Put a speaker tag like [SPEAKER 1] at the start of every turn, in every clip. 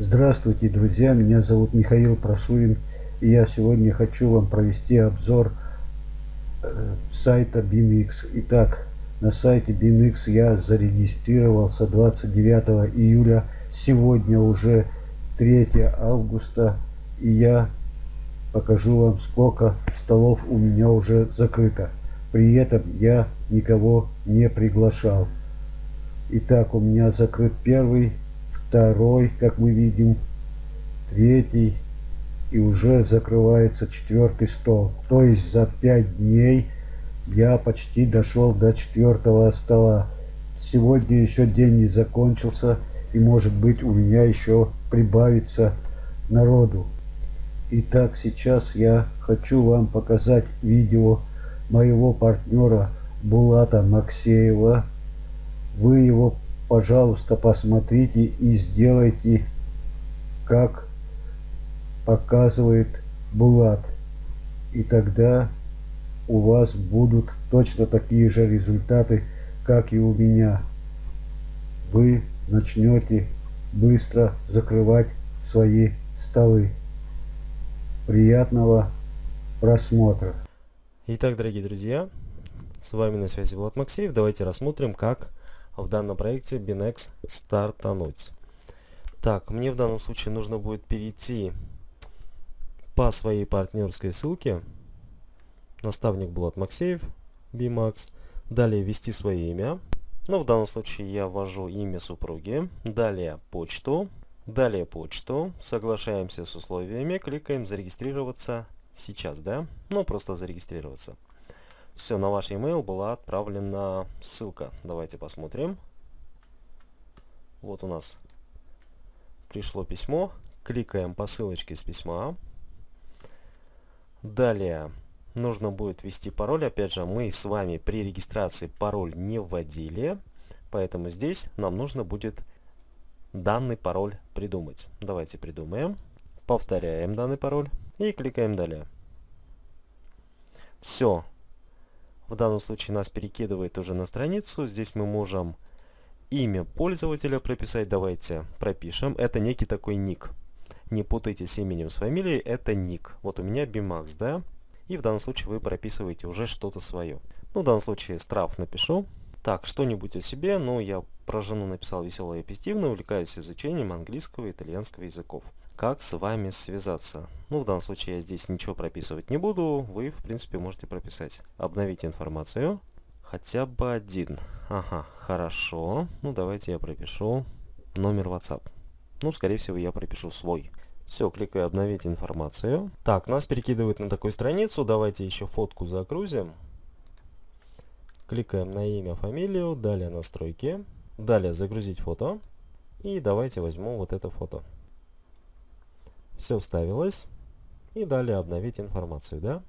[SPEAKER 1] Здравствуйте, друзья! Меня зовут Михаил Прошурин, и я сегодня хочу вам провести обзор э, сайта BIMX. Итак, на сайте BIMX я зарегистрировался 29 июля, сегодня уже 3 августа, и я покажу вам, сколько столов у меня уже закрыто. При этом я никого не приглашал. Итак, у меня закрыт первый второй, как мы видим, третий и уже закрывается четвертый стол. То есть за пять дней я почти дошел до четвертого стола. Сегодня еще день не закончился и может быть у меня еще прибавится народу. Итак, сейчас я хочу вам показать видео моего партнера Булата Максеева. Вы его пожалуйста, посмотрите и сделайте, как показывает Булат. И тогда у вас будут точно такие же результаты, как и у меня. Вы начнете быстро закрывать свои столы. Приятного просмотра.
[SPEAKER 2] Итак, дорогие друзья, с вами на связи Влад Максеев. Давайте рассмотрим, как в данном проекте Binex стартануть. Так, мне в данном случае нужно будет перейти по своей партнерской ссылке. Наставник Булат Максеев, BMAX. Далее ввести свое имя. Ну, в данном случае я ввожу имя супруги. Далее почту. Далее почту. Соглашаемся с условиями. Кликаем зарегистрироваться сейчас, да? Ну, просто зарегистрироваться. Все, на ваш email была отправлена ссылка. Давайте посмотрим. Вот у нас пришло письмо. Кликаем по ссылочке с письма. Далее нужно будет ввести пароль. Опять же, мы с вами при регистрации пароль не вводили. Поэтому здесь нам нужно будет данный пароль придумать. Давайте придумаем. Повторяем данный пароль и кликаем далее. Все, в данном случае нас перекидывает уже на страницу. Здесь мы можем имя пользователя прописать. Давайте пропишем. Это некий такой ник. Не путайте с именем с фамилией. Это ник. Вот у меня Bimax, да? И в данном случае вы прописываете уже что-то свое. Ну, в данном случае страф напишу. Так, что-нибудь о себе. Ну, я про жену написал веселое и позитивно. Увлекаюсь изучением английского и итальянского языков как с вами связаться. Ну, в данном случае я здесь ничего прописывать не буду. Вы, в принципе, можете прописать. Обновить информацию. Хотя бы один. Ага, хорошо. Ну, давайте я пропишу номер WhatsApp. Ну, скорее всего, я пропишу свой. Все, кликаю обновить информацию. Так, нас перекидывает на такую страницу. Давайте еще фотку загрузим. Кликаем на имя, фамилию, далее настройки. Далее загрузить фото. И давайте возьму вот это фото. Все вставилось. И далее обновить информацию, да?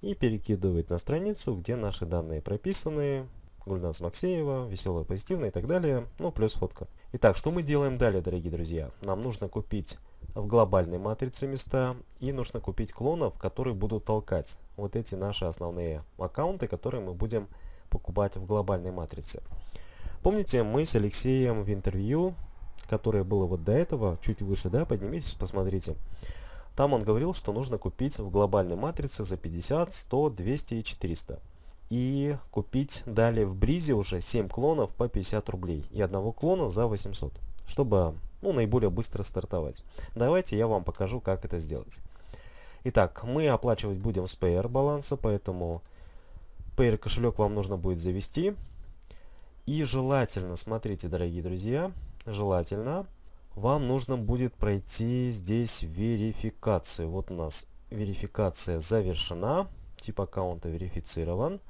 [SPEAKER 2] И перекидывает на страницу, где наши данные прописаны. Гульнас Максеева, веселая, позитивная и так далее. Ну, плюс фотка. Итак, что мы делаем далее, дорогие друзья? Нам нужно купить в глобальной матрице места и нужно купить клонов, которые будут толкать вот эти наши основные аккаунты, которые мы будем покупать в глобальной матрице. Помните, мы с Алексеем в интервью которое было вот до этого, чуть выше, да, поднимитесь, посмотрите. Там он говорил, что нужно купить в глобальной матрице за 50, 100, 200 и 400. И купить далее в Бризе уже 7 клонов по 50 рублей и одного клона за 800, чтобы ну, наиболее быстро стартовать. Давайте я вам покажу, как это сделать. Итак, мы оплачивать будем с PR баланса, поэтому PR кошелек вам нужно будет завести. И желательно, смотрите, дорогие друзья, желательно, вам нужно будет пройти здесь верификацию. Вот у нас верификация завершена, тип аккаунта верифицирован.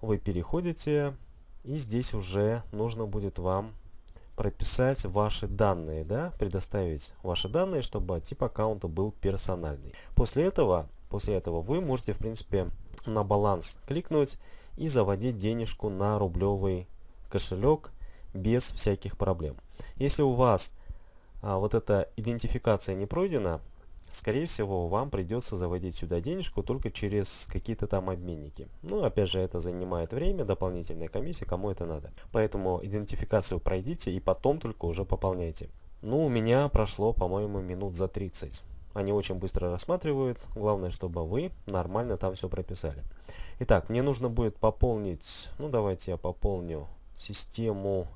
[SPEAKER 2] Вы переходите, и здесь уже нужно будет вам прописать ваши данные, да, предоставить ваши данные, чтобы тип аккаунта был персональный. После этого, после этого вы можете, в принципе, на баланс кликнуть и заводить денежку на рублевый кошелек без всяких проблем. Если у вас а, вот эта идентификация не пройдена, скорее всего, вам придется заводить сюда денежку только через какие-то там обменники. Ну, опять же, это занимает время, дополнительная комиссия, кому это надо. Поэтому идентификацию пройдите и потом только уже пополняйте. Ну, у меня прошло, по-моему, минут за 30. Они очень быстро рассматривают. Главное, чтобы вы нормально там все прописали. Итак, мне нужно будет пополнить, ну давайте я пополню систему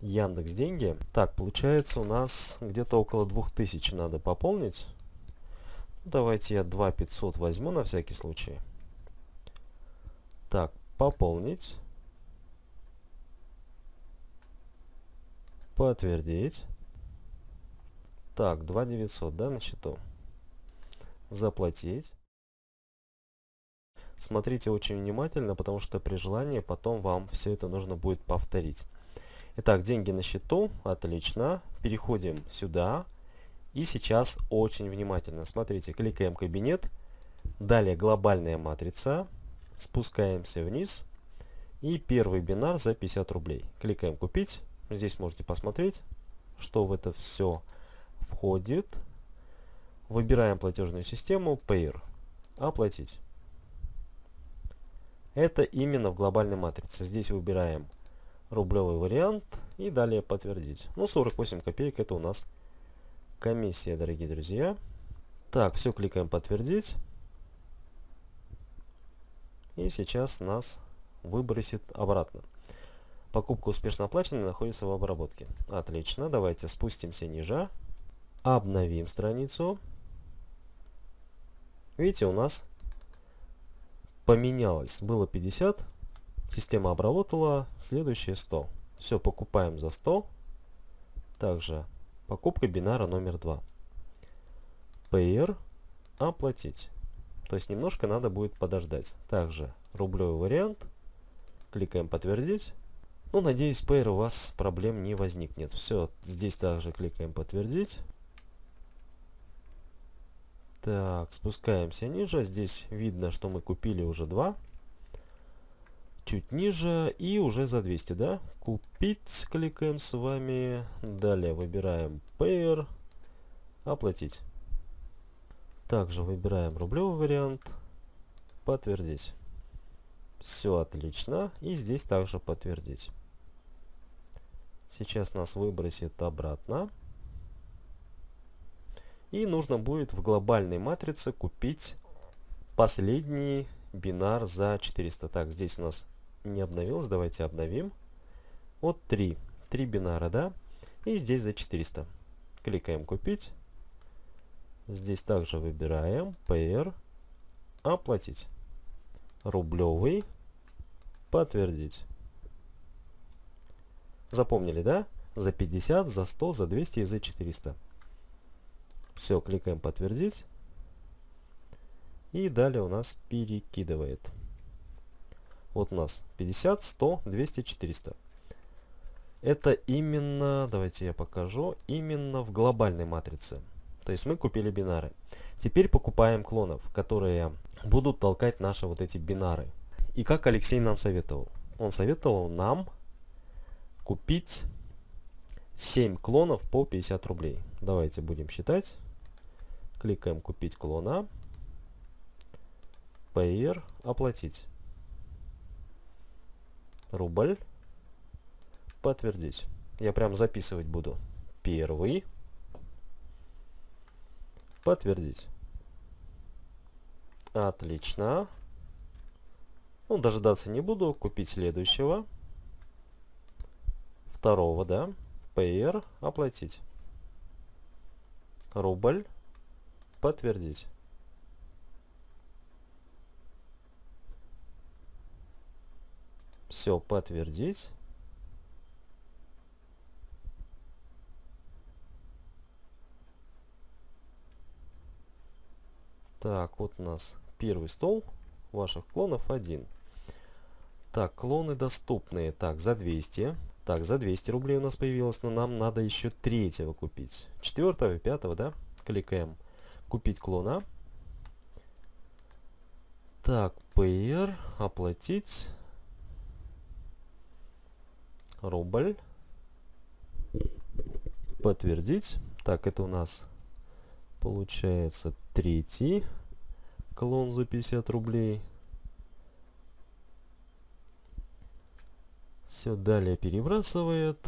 [SPEAKER 2] Яндекс Деньги. Так, получается у нас где-то около 2000 надо пополнить. Давайте я 2500 возьму на всякий случай. Так, пополнить. Подтвердить. Так, 2900, да, на счету. Заплатить. Смотрите очень внимательно, потому что при желании потом вам все это нужно будет повторить. Итак, деньги на счету, отлично. Переходим сюда. И сейчас очень внимательно. Смотрите, кликаем кабинет. Далее глобальная матрица. Спускаемся вниз. И первый бинар за 50 рублей. Кликаем купить. Здесь можете посмотреть, что в это все входит. Выбираем платежную систему Payer. Оплатить. Это именно в глобальной матрице. Здесь выбираем рублевый вариант и далее подтвердить. Ну, 48 копеек это у нас комиссия, дорогие друзья. Так, все, кликаем подтвердить. И сейчас нас выбросит обратно. Покупка успешно оплачена находится в обработке. Отлично, давайте спустимся ниже. Обновим страницу. Видите, у нас поменялось. Было 50, система обработала, следующее 100. Все, покупаем за 100. Также покупка бинара номер 2. Payer оплатить. То есть немножко надо будет подождать. Также рублевый вариант. Кликаем подтвердить. Ну, надеюсь, Payer у вас проблем не возникнет. Все, здесь также кликаем подтвердить. Так, спускаемся ниже. Здесь видно, что мы купили уже два. Чуть ниже и уже за 200, да? Купить кликаем с вами. Далее выбираем Payer. Оплатить. Также выбираем рублевый вариант. Подтвердить. Все отлично. И здесь также подтвердить. Сейчас нас выбросит обратно. И нужно будет в глобальной матрице купить последний бинар за 400. Так, здесь у нас не обновилось. Давайте обновим. Вот 3. 3 бинара, да? И здесь за 400. Кликаем купить. Здесь также выбираем PR. Оплатить. Рублевый. Подтвердить. Запомнили, да? За 50, за 100, за 200 и за 400. Все, кликаем подтвердить. И далее у нас перекидывает. Вот у нас 50, 100, 200, 400. Это именно, давайте я покажу, именно в глобальной матрице. То есть мы купили бинары. Теперь покупаем клонов, которые будут толкать наши вот эти бинары. И как Алексей нам советовал? Он советовал нам купить 7 клонов по 50 рублей. Давайте будем считать. Кликаем «Купить клона». Payer. Оплатить. Рубль. Подтвердить. Я прям записывать буду. Первый. Подтвердить. Отлично. Ну, дожидаться не буду. Купить следующего. Второго, да. Payer. Оплатить. Рубль. Подтвердить. Все, подтвердить. Так, вот у нас первый стол ваших клонов один. Так, клоны доступные. Так, за 200. Так, за 200 рублей у нас появилось, но нам надо еще третьего купить. Четвертого, пятого, да? Кликаем купить клона. Так, PR, оплатить. Рубль. Подтвердить. Так, это у нас получается третий клон за 50 рублей. Все, далее перебрасывает.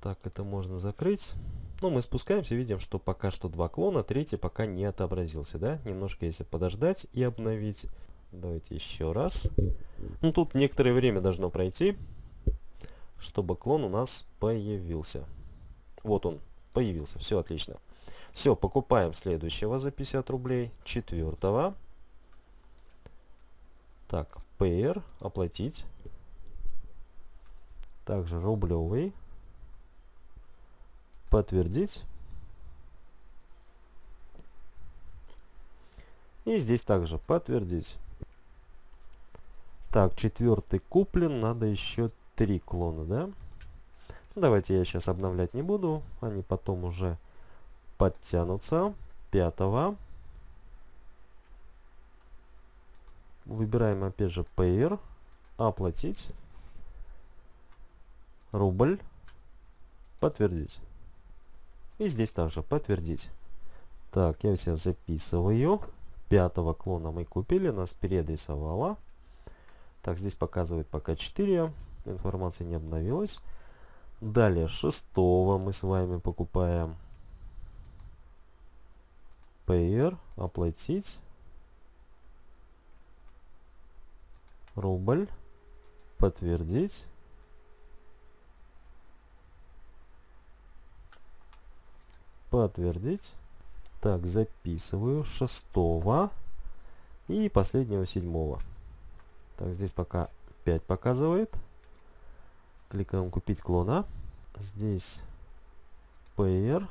[SPEAKER 2] Так, это можно закрыть. Ну, мы спускаемся, видим, что пока что два клона, третий пока не отобразился, да? Немножко если подождать и обновить. Давайте еще раз. Ну, тут некоторое время должно пройти, чтобы клон у нас появился. Вот он, появился, все отлично. Все, покупаем следующего за 50 рублей, четвертого. Так, PR, оплатить. Также рублевый подтвердить. И здесь также подтвердить. Так, четвертый куплен, надо еще три клона, да? Давайте я сейчас обновлять не буду, они потом уже подтянутся. Пятого. Выбираем опять же Payer, оплатить, рубль, подтвердить. И здесь также подтвердить. Так, я все записываю. Пятого клона мы купили, нас перерисовало. Так, здесь показывает пока 4. Информация не обновилась. Далее, шестого мы с вами покупаем. Payer, оплатить. Рубль, подтвердить. подтвердить. Так, записываю шестого и последнего седьмого. Так, здесь пока 5 показывает. Кликаем купить клона. Здесь PR.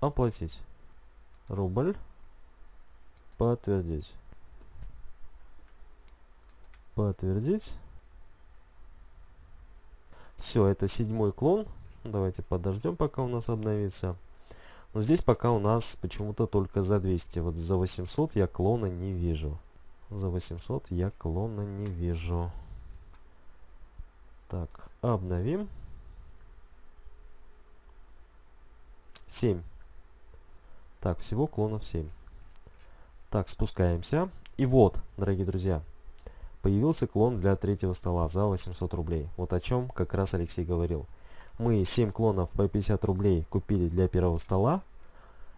[SPEAKER 2] Оплатить. Рубль. Подтвердить. Подтвердить. Все, это седьмой клон. Давайте подождем, пока у нас обновится. Но здесь пока у нас почему-то только за 200. Вот за 800 я клона не вижу. За 800 я клона не вижу. Так, обновим. 7. Так, всего клонов 7. Так, спускаемся. И вот, дорогие друзья, появился клон для третьего стола за 800 рублей. Вот о чем как раз Алексей говорил мы 7 клонов по 50 рублей купили для первого стола.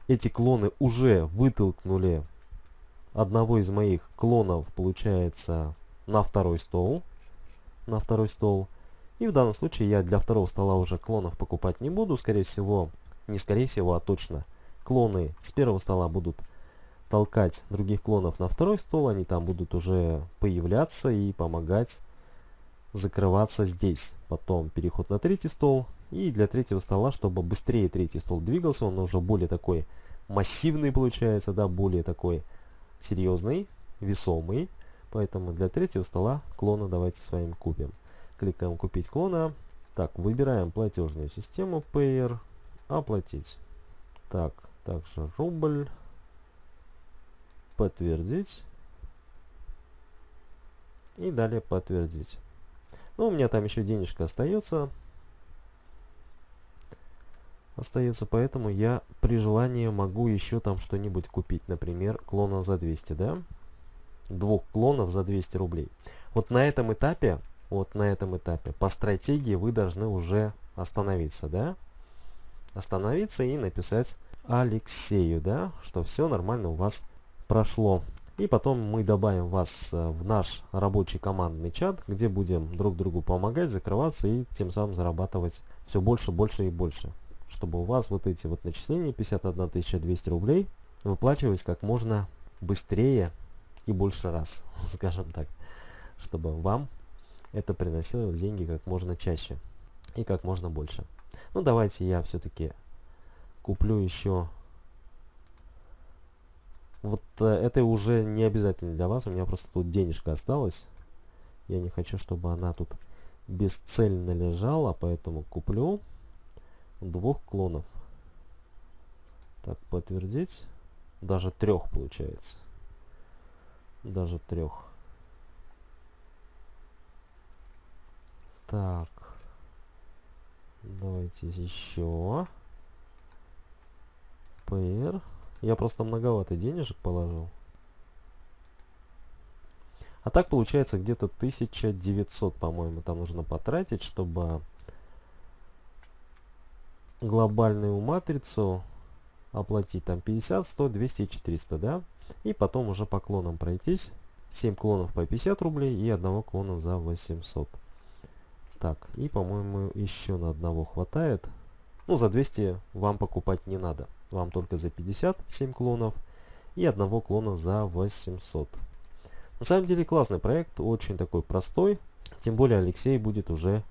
[SPEAKER 2] Эти клоны уже вытолкнули одного из моих клонов, получается, на второй стол. На второй стол. И в данном случае я для второго стола уже клонов покупать не буду. Скорее всего, не скорее всего, а точно. Клоны с первого стола будут толкать других клонов на второй стол. Они там будут уже появляться и помогать закрываться здесь. Потом переход на третий стол. И для третьего стола, чтобы быстрее третий стол двигался, он уже более такой массивный получается, да, более такой серьезный, весомый. Поэтому для третьего стола клона давайте с вами купим. Кликаем купить клона. Так, выбираем платежную систему Payer. Оплатить. Так, также рубль. Подтвердить. И далее подтвердить. Ну, у меня там еще денежка остается. Остается, поэтому я при желании могу еще там что-нибудь купить. Например, клона за 200, да? Двух клонов за 200 рублей. Вот на этом этапе, вот на этом этапе, по стратегии вы должны уже остановиться, да? Остановиться и написать Алексею, да? Что все нормально у вас прошло. И потом мы добавим вас э, в наш рабочий командный чат, где будем друг другу помогать, закрываться и тем самым зарабатывать все больше, больше и больше. Чтобы у вас вот эти вот начисления 51 200 рублей выплачивались как можно быстрее и больше раз, скажем так. Чтобы вам это приносило деньги как можно чаще и как можно больше. Ну давайте я все-таки куплю еще вот э, это уже не обязательно для вас. У меня просто тут денежка осталась. Я не хочу, чтобы она тут бесцельно лежала, поэтому куплю двух клонов. Так, подтвердить. Даже трех получается. Даже трех. Так. Давайте еще. PR. Я просто многовато денежек положил. А так получается где-то 1900, по-моему, там нужно потратить, чтобы глобальную матрицу оплатить там 50, 100, 200 и 400, да? И потом уже по клонам пройтись. 7 клонов по 50 рублей и одного клона за 800. Так, и по-моему еще на одного хватает. Ну, за 200 вам покупать не надо. Вам только за 50 7 клонов и одного клона за 800. На самом деле классный проект, очень такой простой. Тем более Алексей будет уже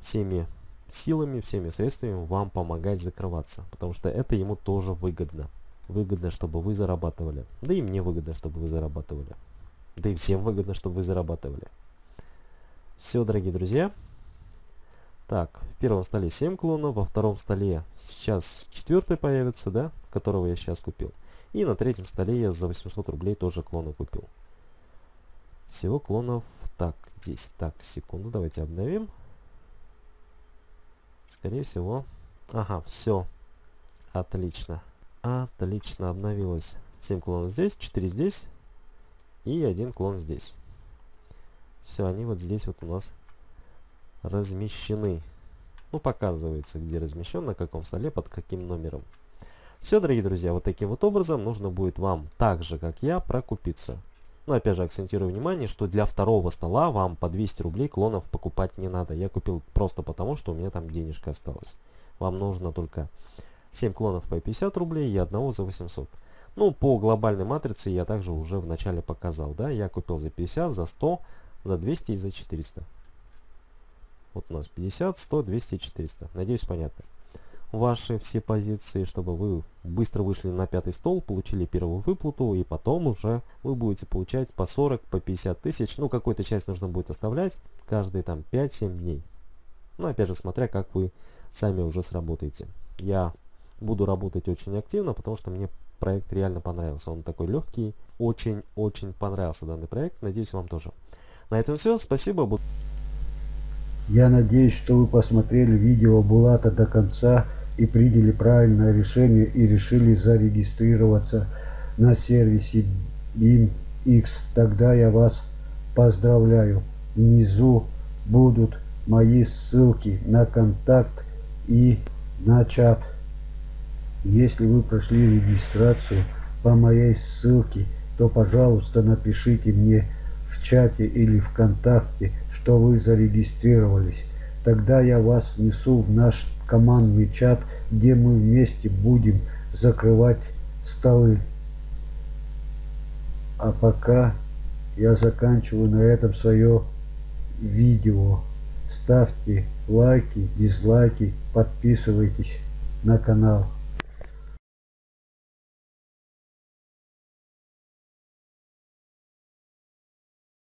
[SPEAKER 2] всеми силами, всеми средствами вам помогать закрываться. Потому что это ему тоже выгодно. Выгодно, чтобы вы зарабатывали. Да и мне выгодно, чтобы вы зарабатывали. Да и всем выгодно, чтобы вы зарабатывали. Все, дорогие друзья. Так, в первом столе 7 клонов, во втором столе сейчас четвертый появится, да, которого я сейчас купил. И на третьем столе я за 800 рублей тоже клоны купил. Всего клонов, так, 10. Так, секунду, давайте обновим. Скорее всего, ага, все, отлично. Отлично, обновилось. 7 клонов здесь, 4 здесь и один клон здесь. Все, они вот здесь вот у нас размещены. Ну, показывается, где размещен, на каком столе, под каким номером. Все, дорогие друзья, вот таким вот образом нужно будет вам, так же, как я, прокупиться. Но опять же, акцентирую внимание, что для второго стола вам по 200 рублей клонов покупать не надо. Я купил просто потому, что у меня там денежка осталась. Вам нужно только 7 клонов по 50 рублей и одного за 800. Ну, по глобальной матрице я также уже в начале показал, да, я купил за 50, за 100, за 200 и за 400. Вот у нас 50, 100, 200 и 400. Надеюсь, понятно. Ваши все позиции, чтобы вы быстро вышли на пятый стол, получили первую выплату, и потом уже вы будете получать по 40, по 50 тысяч. Ну, какую-то часть нужно будет оставлять каждые там 5-7 дней. Ну, опять же, смотря как вы сами уже сработаете. Я буду работать очень активно, потому что мне проект реально понравился. Он такой легкий. Очень-очень понравился данный проект. Надеюсь, вам тоже. На этом все. Спасибо.
[SPEAKER 1] Я надеюсь, что вы посмотрели видео Булата до конца и приняли правильное решение и решили зарегистрироваться на сервисе BIMX. Тогда я вас поздравляю. Внизу будут мои ссылки на контакт и на чат. Если вы прошли регистрацию по моей ссылке, то, пожалуйста, напишите мне в чате или ВКонтакте, что вы зарегистрировались. Тогда я вас внесу в наш командный чат, где мы вместе будем закрывать столы. А пока я заканчиваю на этом свое видео. Ставьте лайки, дизлайки, подписывайтесь на канал.